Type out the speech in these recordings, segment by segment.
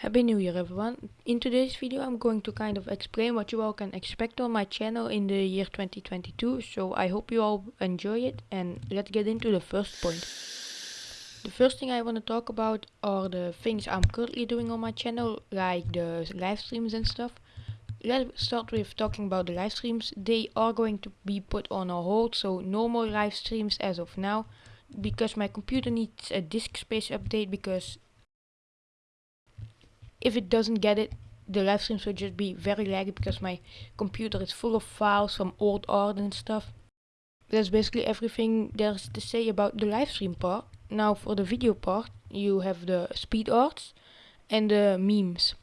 Happy New Year everyone. In today's video I'm going to kind of explain what you all can expect on my channel in the year 2022 so I hope you all enjoy it and let's get into the first point. The first thing I want to talk about are the things I'm currently doing on my channel like the live streams and stuff. Let's start with talking about the live streams. They are going to be put on a hold so no more live streams as of now because my computer needs a disk space update because if it doesn't get it, the live streams will just be very laggy because my computer is full of files from old art and stuff. That's basically everything there's to say about the live stream part. Now for the video part, you have the speed arts and the memes.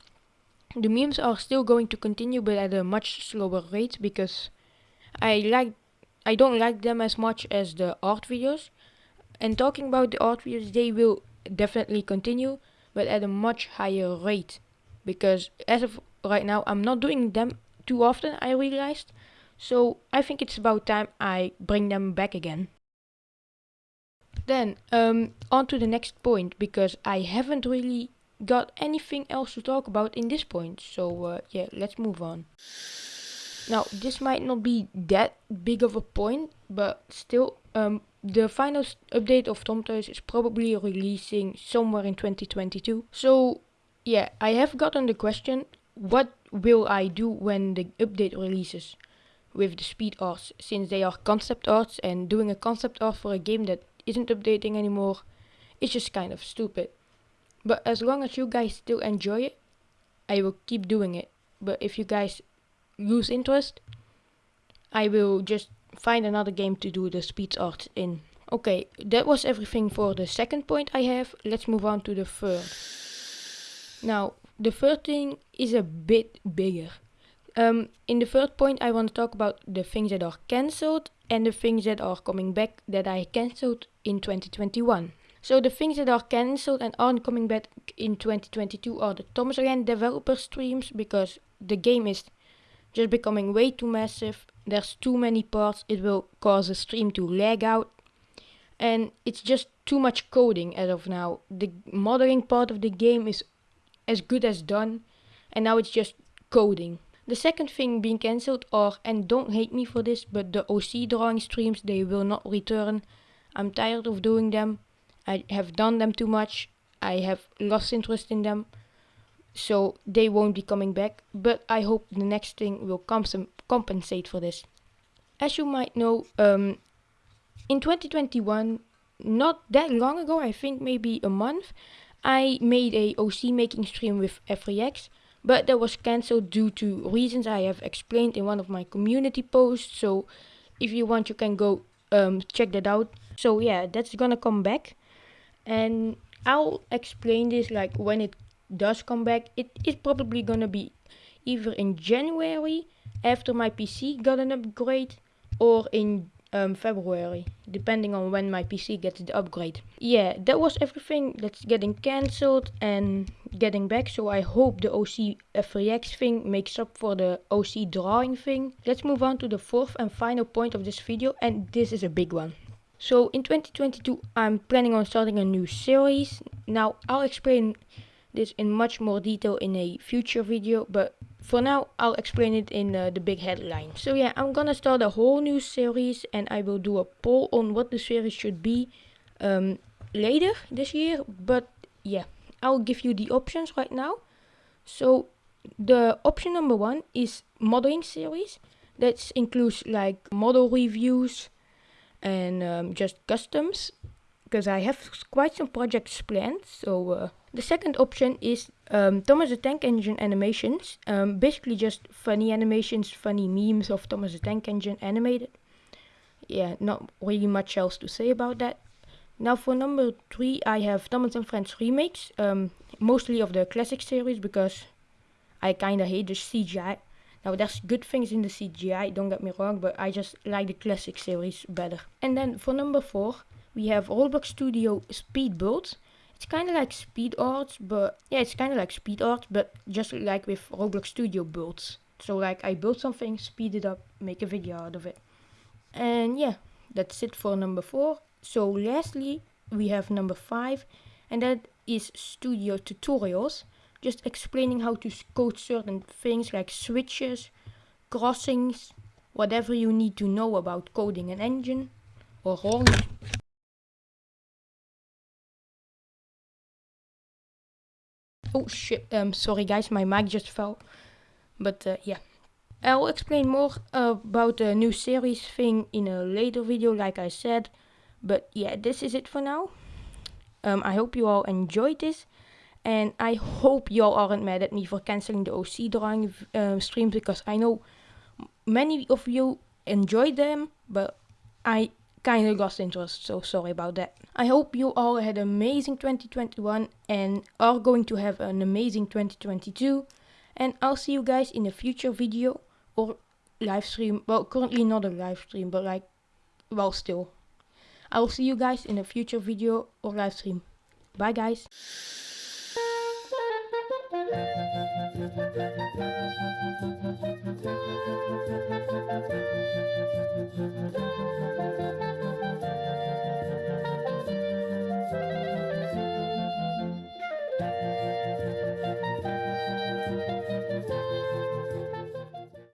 The memes are still going to continue but at a much slower rate because I like I don't like them as much as the art videos. And talking about the art videos, they will definitely continue but at a much higher rate. Because as of right now I'm not doing them too often I realized. So I think it's about time I bring them back again. Then um, on to the next point because I haven't really got anything else to talk about in this point. So uh, yeah let's move on now this might not be that big of a point but still um, the final update of Tomtoys is probably releasing somewhere in 2022. So yeah, I have gotten the question, what will I do when the update releases with the speed arts since they are concept arts and doing a concept art for a game that isn't updating anymore is just kind of stupid. But as long as you guys still enjoy it, I will keep doing it. But if you guys lose interest, I will just find another game to do the speed art in. Okay, that was everything for the second point I have. Let's move on to the third. Now, the third thing is a bit bigger. Um, in the third point, I want to talk about the things that are cancelled and the things that are coming back that I cancelled in 2021. So the things that are cancelled and aren't coming back in 2022 are the Thomas Again developer streams because the game is just becoming way too massive. There's too many parts. It will cause the stream to lag out. And it's just too much coding as of now. The modeling part of the game is as good as done. And now it's just coding. The second thing being cancelled are, and don't hate me for this, but the OC drawing streams, they will not return. I'm tired of doing them. I have done them too much. I have lost interest in them so they won't be coming back but I hope the next thing will compensate for this. As you might know um, in 2021 not that long ago I think maybe a month I made a OC making stream with FreeX but that was cancelled due to reasons I have explained in one of my community posts so if you want you can go um, check that out so yeah that's gonna come back and I'll explain this like when it does come back, it is probably gonna be either in January after my PC got an upgrade or in um, February, depending on when my PC gets the upgrade. Yeah, that was everything that's getting cancelled and getting back. So I hope the OC FreeX thing makes up for the OC drawing thing. Let's move on to the fourth and final point of this video, and this is a big one. So in 2022, I'm planning on starting a new series. Now I'll explain this in much more detail in a future video but for now I'll explain it in uh, the big headline. So yeah, I'm gonna start a whole new series and I will do a poll on what the series should be um, later this year. But yeah, I'll give you the options right now. So the option number one is modeling series. That includes like model reviews and um, just customs because I have quite some projects planned. So uh, the second option is um, Thomas the Tank Engine animations. Um, basically just funny animations, funny memes of Thomas the Tank Engine animated. Yeah, not really much else to say about that. Now for number three, I have Thomas and Friends remakes, um, mostly of the classic series because I kinda hate the CGI. Now there's good things in the CGI, don't get me wrong, but I just like the classic series better. And then for number four, we have Roblox Studio Speed Build. It's kind of like speed art, but yeah, it's kind of like speed art, but just like with Roblox Studio builds. So like I build something, speed it up, make a video out of it. And yeah, that's it for number four. So lastly, we have number five, and that is Studio Tutorials. just explaining how to code certain things like switches, crossings, whatever you need to know about coding an engine or wrong. Oh shit, um, sorry guys, my mic just fell. But uh, yeah. I'll explain more about the new series thing in a later video like I said. But yeah, this is it for now. Um, I hope you all enjoyed this. And I hope you all aren't mad at me for cancelling the OC drawing um, streams because I know many of you enjoyed them, but I kind of lost interest, so sorry about that. I hope you all had an amazing 2021 and are going to have an amazing 2022. And I'll see you guys in a future video or live stream. Well, currently not a live stream, but like, well, still. I'll see you guys in a future video or live stream. Bye, guys.